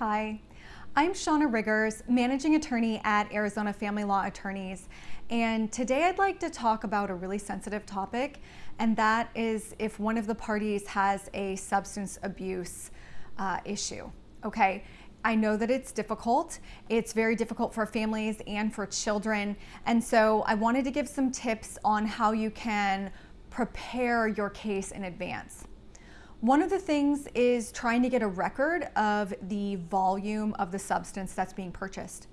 Hi, I'm Shauna Riggers, Managing Attorney at Arizona Family Law Attorneys, and today I'd like to talk about a really sensitive topic, and that is if one of the parties has a substance abuse uh, issue. Okay, I know that it's difficult. It's very difficult for families and for children, and so I wanted to give some tips on how you can prepare your case in advance. One of the things is trying to get a record of the volume of the substance that's being purchased.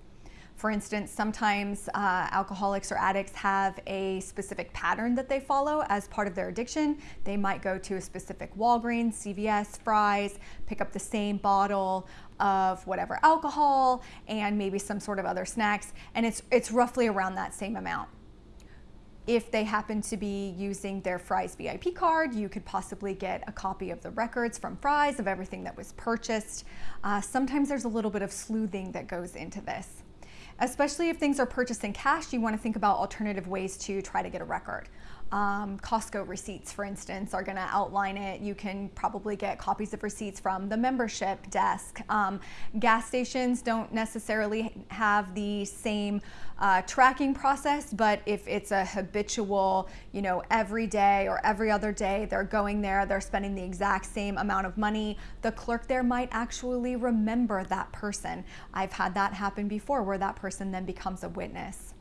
For instance, sometimes uh, alcoholics or addicts have a specific pattern that they follow as part of their addiction. They might go to a specific Walgreens, CVS, Fry's, pick up the same bottle of whatever alcohol and maybe some sort of other snacks, and it's, it's roughly around that same amount. If they happen to be using their Fry's VIP card, you could possibly get a copy of the records from Fry's of everything that was purchased. Uh, sometimes there's a little bit of sleuthing that goes into this. Especially if things are purchased in cash, you want to think about alternative ways to try to get a record. Um, Costco receipts, for instance, are going to outline it. You can probably get copies of receipts from the membership desk. Um, gas stations don't necessarily have the same uh, tracking process, but if it's a habitual, you know, every day or every other day, they're going there, they're spending the exact same amount of money, the clerk there might actually remember that person. I've had that happen before where that person then becomes a witness.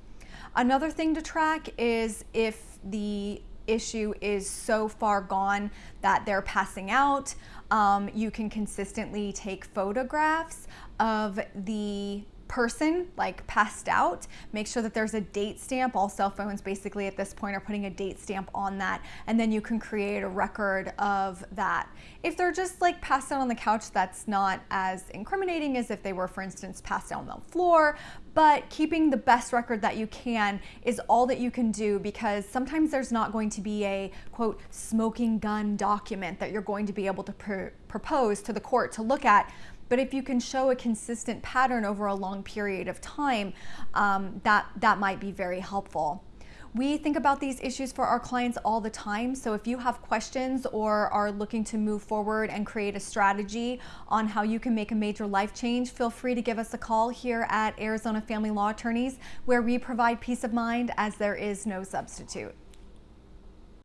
Another thing to track is if the issue is so far gone that they're passing out, um, you can consistently take photographs of the person like passed out make sure that there's a date stamp. All cell phones basically at this point are putting a date stamp on that and then you can create a record of that. If they're just like passed out on the couch that's not as incriminating as if they were for instance passed out on the floor but keeping the best record that you can is all that you can do because sometimes there's not going to be a quote smoking gun document that you're going to be able to pr propose to the court to look at but if you can show a consistent pattern over a long period of time, um, that, that might be very helpful. We think about these issues for our clients all the time. So if you have questions or are looking to move forward and create a strategy on how you can make a major life change, feel free to give us a call here at Arizona Family Law Attorneys, where we provide peace of mind as there is no substitute.